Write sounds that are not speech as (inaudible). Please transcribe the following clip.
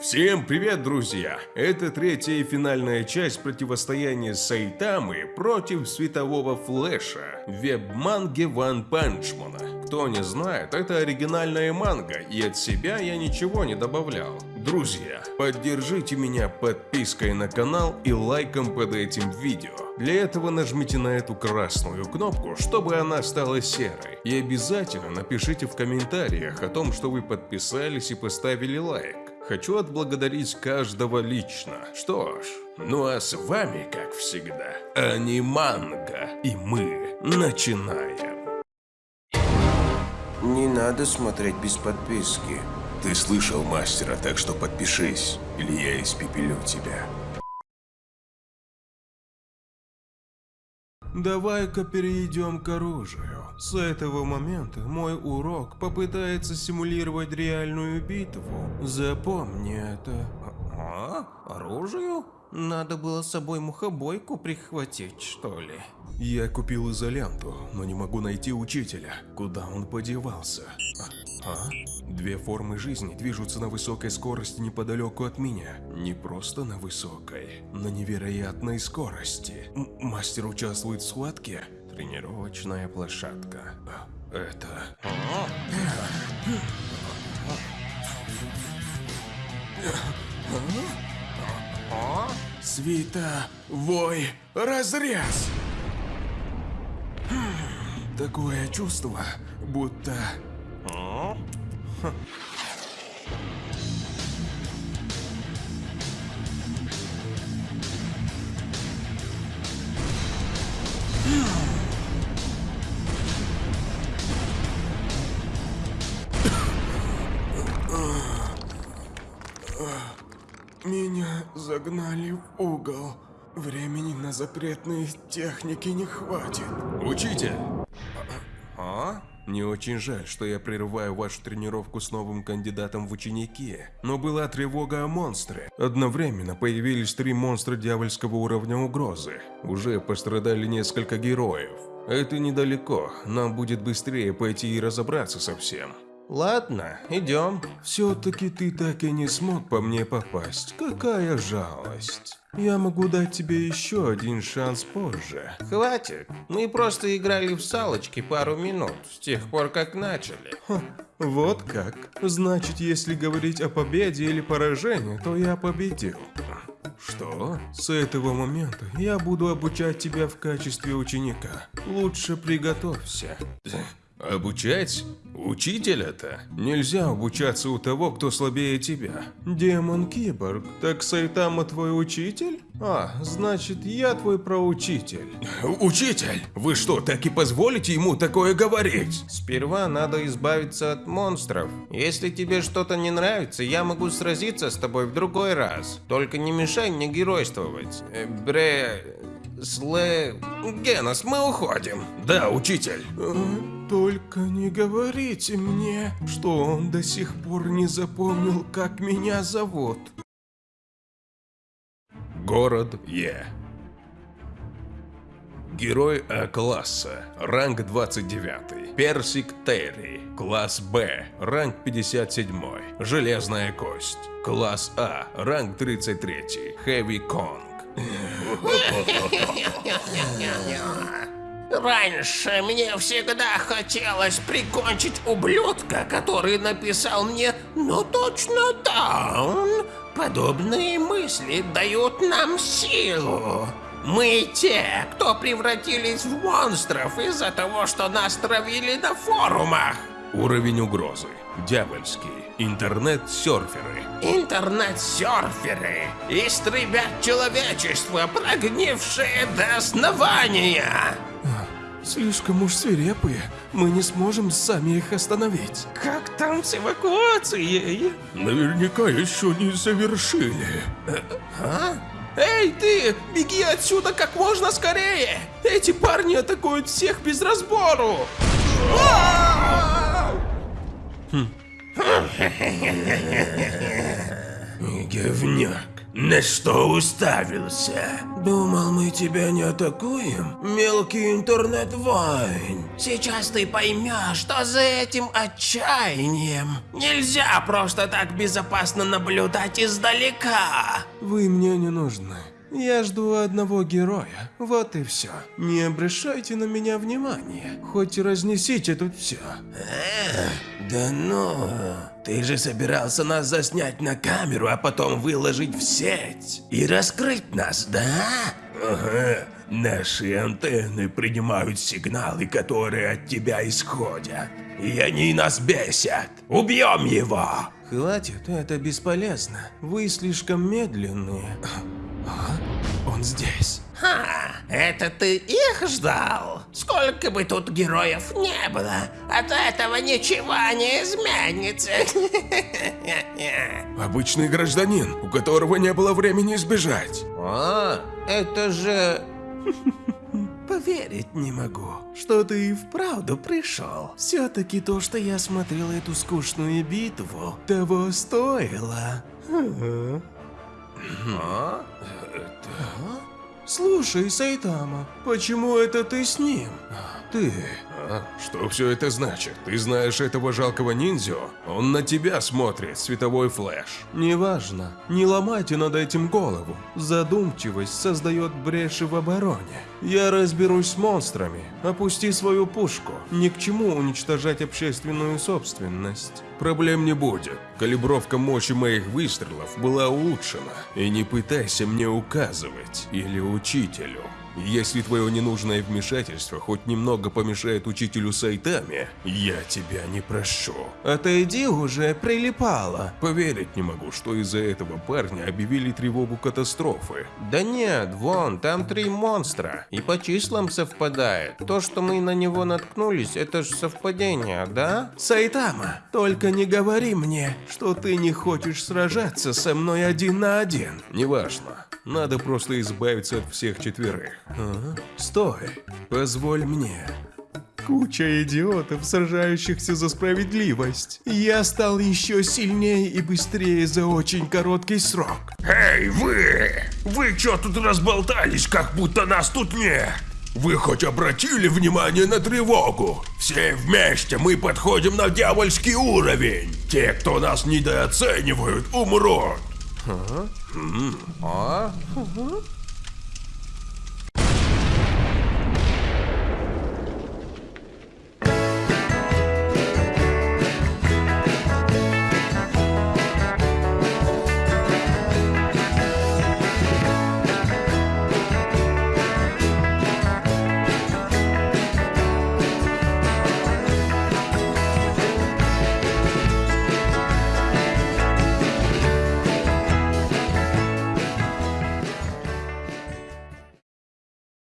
Всем привет, друзья! Это третья и финальная часть противостояния Сайтамы против светового флэша в веб-манге Ван Панчмана. Кто не знает, это оригинальная манга, и от себя я ничего не добавлял. Друзья, поддержите меня подпиской на канал и лайком под этим видео. Для этого нажмите на эту красную кнопку, чтобы она стала серой. И обязательно напишите в комментариях о том, что вы подписались и поставили лайк. Хочу отблагодарить каждого лично. Что ж, ну а с вами, как всегда, Аниманга. И мы начинаем. Не надо смотреть без подписки. Ты слышал мастера, так что подпишись, или я испепелю тебя. Давай-ка перейдем к оружию. С этого момента мой урок попытается симулировать реальную битву. Запомни это. А? Оружию? Надо было с собой мухобойку прихватить, что ли? Я купил изоленту, но не могу найти учителя. Куда он подевался? А? а? Две формы жизни движутся на высокой скорости неподалеку от меня. Не просто на высокой, на невероятной скорости. М мастер участвует в схватке? Тренировочная площадка. Это... Свита, вой, разрез! Такое чувство, будто... Меня загнали в угол. Времени на запретные техники не хватит. Учитель! А? Не очень жаль, что я прерываю вашу тренировку с новым кандидатом в ученики, но была тревога о монстре. Одновременно появились три монстра дьявольского уровня угрозы. Уже пострадали несколько героев. Это недалеко, нам будет быстрее пойти и разобраться со всем. Ладно, идем. Все-таки ты так и не смог по мне попасть. Какая жалость. Я могу дать тебе еще один шанс позже. Хватит. Мы просто играли в салочки пару минут, с тех пор как начали. Ха, вот как. Значит, если говорить о победе или поражении, то я победил. Что? С этого момента я буду обучать тебя в качестве ученика. Лучше приготовься. (laughs) Обучать? Учитель это? Нельзя обучаться у того, кто слабее тебя. Демон-киборг, так Сайтама твой учитель? А, значит, я твой проучитель. Учитель? Вы что, так и позволите ему такое говорить? Сперва надо избавиться от монстров. Если тебе что-то не нравится, я могу сразиться с тобой в другой раз. Только не мешай мне геройствовать. Э, бре... Слэ... Генос, мы уходим. Да, учитель. Э, только не говорите мне, что он до сих пор не запомнил, как меня зовут. Город Е. Герой А-класса, ранг 29. Персик Терри, класс Б, ранг 57. Железная кость. Класс А, ранг 33. Хэви Конг. Раньше мне всегда хотелось прикончить ублюдка, который написал мне «Ну точно даун». Подобные мысли дают нам силу. Мы те, кто превратились в монстров из-за того, что нас травили на форумах. Уровень угрозы. Дьявольский. Интернет-серферы. Интернет-серферы. Истребят человечество, прогнившее до основания. Слишком уж свирепые. Мы не сможем сами их остановить. Как там с эвакуацией? Наверняка еще не завершили. А? Эй, ты! Беги отсюда как можно скорее! Эти парни атакуют всех без разбору! Хм. Говняк. На что уставился? Думал, мы тебя не атакуем? Мелкий интернет-вайн. Сейчас ты поймешь, что за этим отчаянием нельзя просто так безопасно наблюдать издалека. Вы мне не нужны. Я жду одного героя, вот и все. Не обращайте на меня внимания, хоть и разнесите тут все. Да ну, ты же собирался нас заснять на камеру, а потом выложить в сеть и раскрыть нас, да? Ага, наши антенны принимают сигналы, которые от тебя исходят. И они нас бесят. Убьем его! Хватит, это бесполезно. Вы слишком медленные. А? Он здесь. Ха, это ты их ждал? Сколько бы тут героев не было, от этого ничего не изменится. (laughs) Обычный гражданин, у которого не было времени сбежать. А, это же... (laughs) Поверить не могу, что ты и вправду пришел. Все-таки то, что я смотрел эту скучную битву, того стоило. А? Слушай, Сайтама, почему это ты с ним? Ты... Что все это значит? Ты знаешь этого жалкого ниндзю? Он на тебя смотрит, Световой Флэш. Неважно. Не ломайте над этим голову. Задумчивость создает бреши в обороне. Я разберусь с монстрами. Опусти свою пушку. Ни к чему уничтожать общественную собственность. Проблем не будет. Калибровка мощи моих выстрелов была улучшена. И не пытайся мне указывать или учителю. Если твое ненужное вмешательство хоть немного помешает учителю Сайтами, я тебя не прощу. Отойди уже, прилипало. Поверить не могу, что из-за этого парня объявили тревогу катастрофы. Да нет, вон, там три монстра. И по числам совпадает. То, что мы на него наткнулись, это же совпадение, да? Сайтама, только не говори мне, что ты не хочешь сражаться со мной один на один. Неважно. Надо просто избавиться от всех четверых. Ага. Стой, позволь мне. Куча идиотов, сражающихся за справедливость. Я стал еще сильнее и быстрее за очень короткий срок. Эй, вы! Вы чё тут разболтались, как будто нас тут нет? Вы хоть обратили внимание на тревогу? Все вместе мы подходим на дьявольский уровень. Те, кто нас недооценивают, умрут. А?